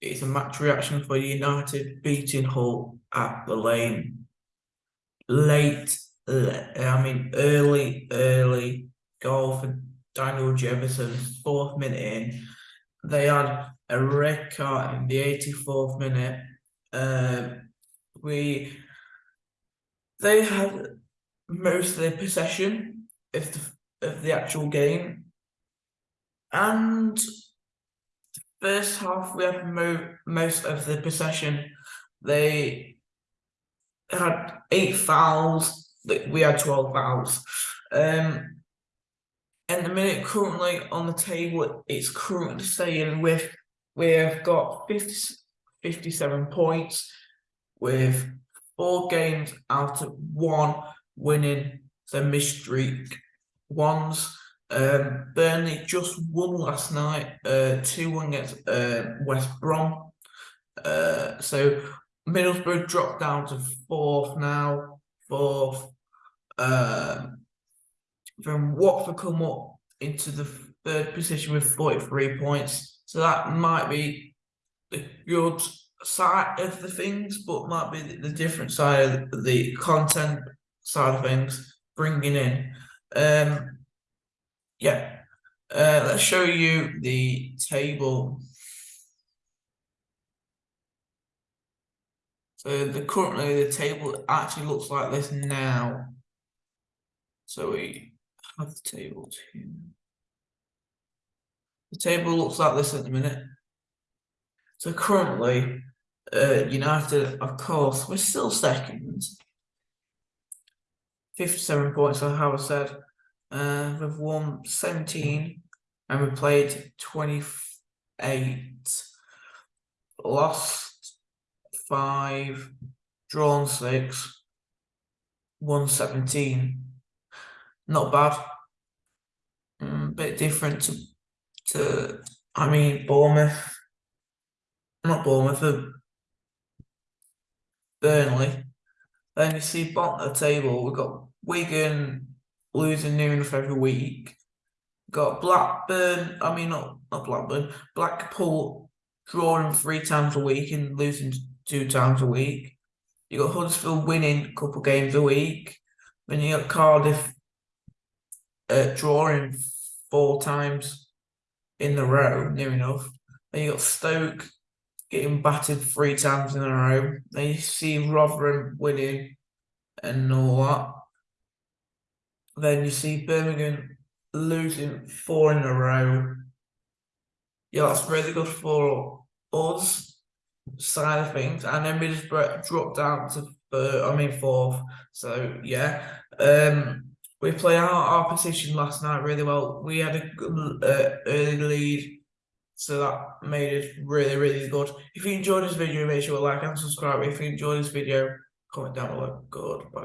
It's a match reaction for United beating Hull at the lane. Late, I mean, early, early goal for Daniel Jebbison, fourth minute in. They had a red card in the 84th minute. Um, we they had most of the possession of the, of the actual game, and first half we had mo- most of the possession. They had eight fouls. We had twelve fouls. Um, and the minute currently on the table, it's currently saying with we have got 50, 57 points with four games out of one winning the mystery ones. Um, Burnley just won last night, uh, 2 1 against uh, West Brom. Uh, so Middlesbrough dropped down to fourth now, fourth. Um, then Watford come up into the third position with 43 points. So that might be the good side of the things, but might be the different side of the content side of things bringing in. Um, yeah, uh, let's show you the table. So the currently the table actually looks like this now. So we have the table here. The table looks like this at the minute. So currently, uh, United, of course, we're still second. 57 points, like how I said. Uh, we've won 17 and we played 28. Lost 5, drawn 6, won 17. Not bad. Mm, bit different to, to, I mean, Bournemouth. Not Bournemouth, but Burnley. Then you see bottom of the table, we've got Wigan losing near enough every week. Got Blackburn, I mean not not Blackburn, Blackpool drawing three times a week and losing two times a week. You got Huddersfield winning a couple games a week. Then you got Cardiff uh, drawing four times in a row, near enough. Then you got Stoke getting battered three times in a row. Then you see Rotherham winning and all that. Then you see Birmingham losing four in a row. Yeah, that's really good for us side of things. And then we just dropped down to third, I mean fourth. So yeah. Um we played our, our position last night really well. We had a good uh, early lead, so that made it really, really good. If you enjoyed this video, make sure to like and subscribe. If you enjoyed this video, comment down below. Goodbye.